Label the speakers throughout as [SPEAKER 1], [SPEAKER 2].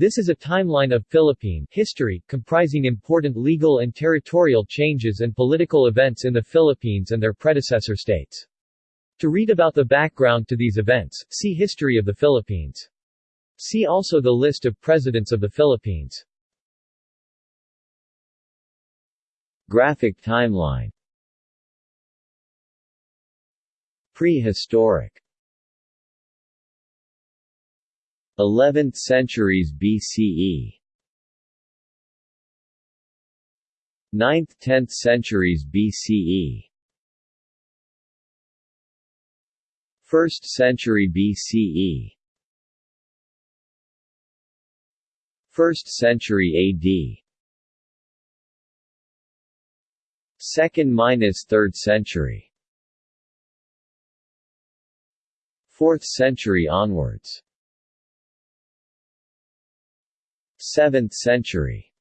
[SPEAKER 1] This is a timeline of Philippine history, comprising important legal and territorial changes and political events in the Philippines and their predecessor states. To read about the background to these events, see History of the Philippines. See also the list of presidents of the Philippines. Graphic timeline Prehistoric 11th centuries BCE 9th–10th centuries BCE 1st century BCE 1st century AD 2nd–3rd century. 4th century onwards 7th century.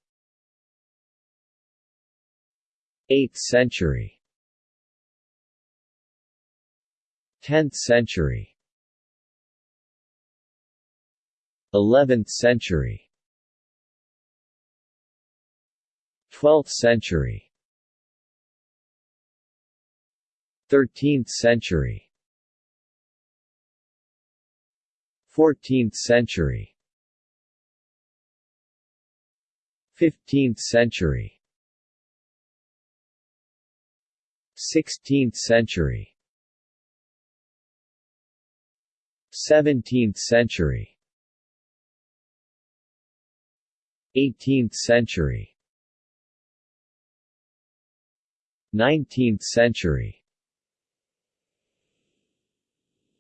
[SPEAKER 1] 8th century. 10th century. 11th century. 12th century. 13th century. 14th century 15th century. 16th century. 17th century. 18th century. 19th century.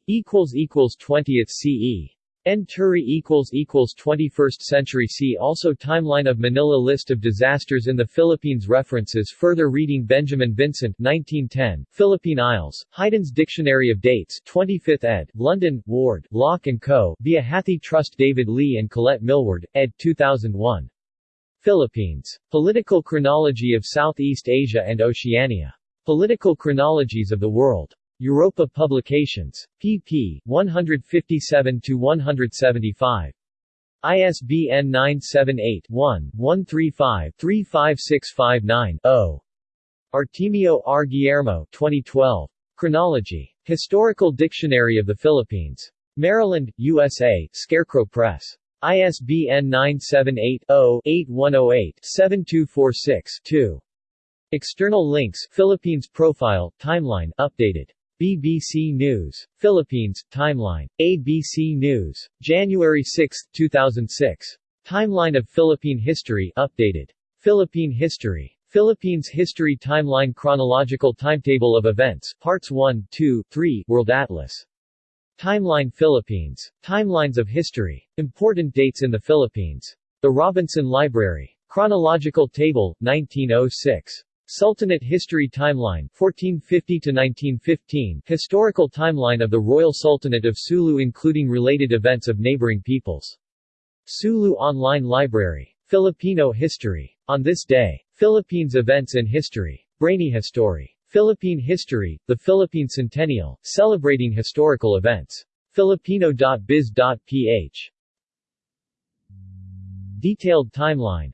[SPEAKER 1] Equals equals 20th CE N. Turi equals equals 21st century See also Timeline of Manila List of disasters in the Philippines References Further reading Benjamin Vincent 1910, Philippine Isles, Haydn's Dictionary of Dates 25th ed., London, Ward, Lock & Co., via Hathi Trust David Lee and Colette Millward, ed. 2001. Philippines. Political Chronology of Southeast Asia and Oceania. Political Chronologies of the World. Europa Publications. pp. 157-175. ISBN 978-1-135-35659-0. Artemio R. Guillermo 2012. Chronology. Historical Dictionary of the Philippines. Maryland, USA, Scarecrow Press. ISBN 978-0-8108-7246-2. External links Philippines Profile, Timeline, updated. BBC News. Philippines, Timeline. ABC News. January 6, 2006. Timeline of Philippine History updated. Philippine History. Philippines History Timeline Chronological Timetable of Events Parts 1, 2, 3 World Atlas. Timeline Philippines. Timelines of History. Important dates in the Philippines. The Robinson Library. Chronological Table, 1906. Sultanate History Timeline 1450 to 1915 Historical timeline of the Royal Sultanate of Sulu including related events of neighboring peoples. Sulu Online Library. Filipino History. On this day. Philippines Events in History. Brainy History. Philippine History, the Philippine Centennial, celebrating historical events. Filipino.biz.ph Detailed timeline